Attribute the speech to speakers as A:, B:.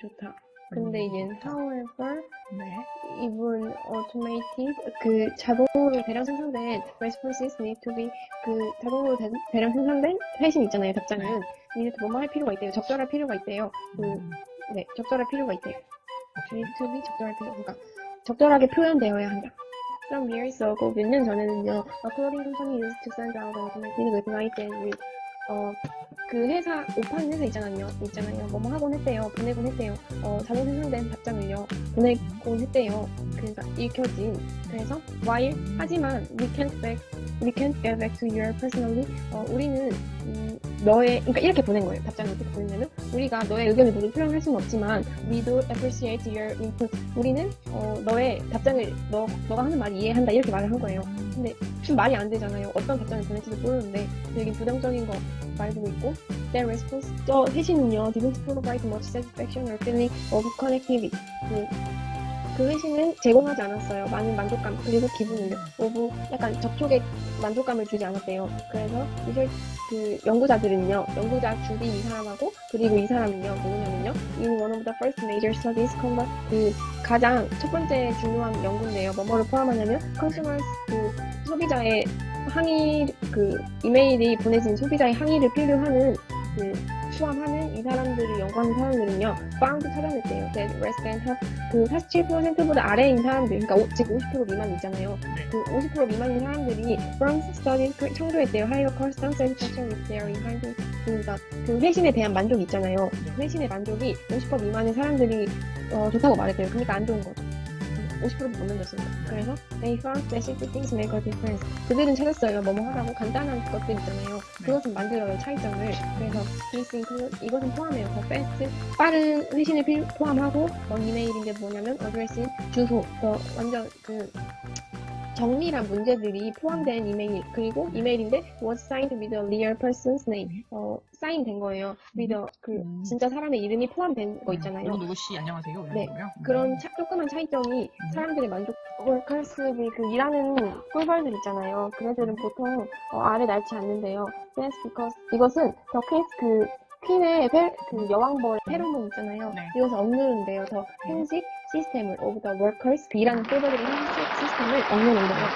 A: 좋다. 근데
B: 음,
A: 얘는 however
B: 네.
A: even automated 그 자동으로 대량 생성된 responses need to be 그 자동으로 대, 대량 생성된 회신 있잖아요 답장은 need to 뭐뭐 할 필요가 있대요 적절할 필요가 있대요 그,
B: 음,
A: 네 적절할 필요가 있대요 need to be 적절할 필요 그러니까 적절하게 표현되어야 한다 Some years ago 몇년 전에는요 a clothing company used to send out automated with night and with 어, 그 회사, 옷 파는 회사 있잖아요. 있잖아요. 뭐뭐 하곤 했대요. 보내곤 했대요. 어, 자동 생성된 답장을요. 보내곤 했대요. 그러니까 읽혀진. 그래서, while, 하지만, we can't back, we can't get back to your personally. 어, 우리는, 음, 너의, 그러니까 이렇게 보낸 거예요. 답장을 이렇게 보내면은, 우리가 너의 의견을 모두 표현할 수는 없지만, we do appreciate your input. 우리는, 어, 너의 답장을, 너, 너가 하는 말 이해한다. 이렇게 말을 한 거예요. 근데 좀 말이 안 되잖아요. 어떤 답장을 보낼지도 모르는데 되게 부정적인 거 말해주고 있고 Their response 저 회신은요 didn't provide much satisfaction or feeling of connectivity 그, 그 회신은 제공하지 않았어요. 많은 만족감 그리고 기분을요. of 약간 접촉에 만족감을 주지 않았대요. 그래서 이들 그 연구자들은요 연구자 주디 이 사람하고 그리고 이 사람은요 누구냐면요 in one of the first major studies conduct 그 가장 첫 번째 중요한 연구인데요. 뭐뭐를 포함하냐면 consumers 그 소비자의 항의 그 이메일이 보내진 소비자의 항의를 필요하는 그 포함하는 이 사람들을 연구하는 사람들은요 found 찾아냈대요. that respond have 그 47%보다 아래인 사람들, 그러니까 오, 즉50% 미만 있잖아요.
B: 네.
A: 그50% 미만인 사람들이 그 청소했대요. higher customer satisfaction with their in 그러니까 그 회신에 대한 만족이 있잖아요. 그 회신의 만족이 50% 미만의 사람들이 어, 좋다고 말했대요. 그러니까 안 좋은 거죠. 50%도 못 넘겼습니다. 그래서 they found specific things make a difference. 그들은 찾았어요. 뭐뭐 하라고 간단한 것들 있잖아요. 그것은 만들어요. 차이점을. 그래서 this include 이것은 포함해요. 더 fast 빠른 회신을 필- 포함하고 어, 이메일인데 뭐냐면 addressing 주소 더 완전 그 정밀한 문제들이 포함된 이메일 그리고 이메일인데 was signed with a real person's name 어 사인 된 거예요. with a 그
B: 음.
A: 진짜 사람의 이름이 포함된 거 있잖아요.
B: 누구 누구 씨 안녕하세요.
A: 네,
B: 거고요.
A: 그런 차- 조그만 차이점이 사람들의 만족 월컬스비 그 일하는 꿀벌들 있잖아요. 그네들은 보통 어, 알을 낳지 않는데요. That's because 이것은 더 퀸, 그 퀸의 페, 그 여왕벌 페로몬 있잖아요.
B: 네.
A: 이것을 억누른데요. 더 형식 시스템을 of the workers 꿀벌들의 형식 시스템을 억누른대요.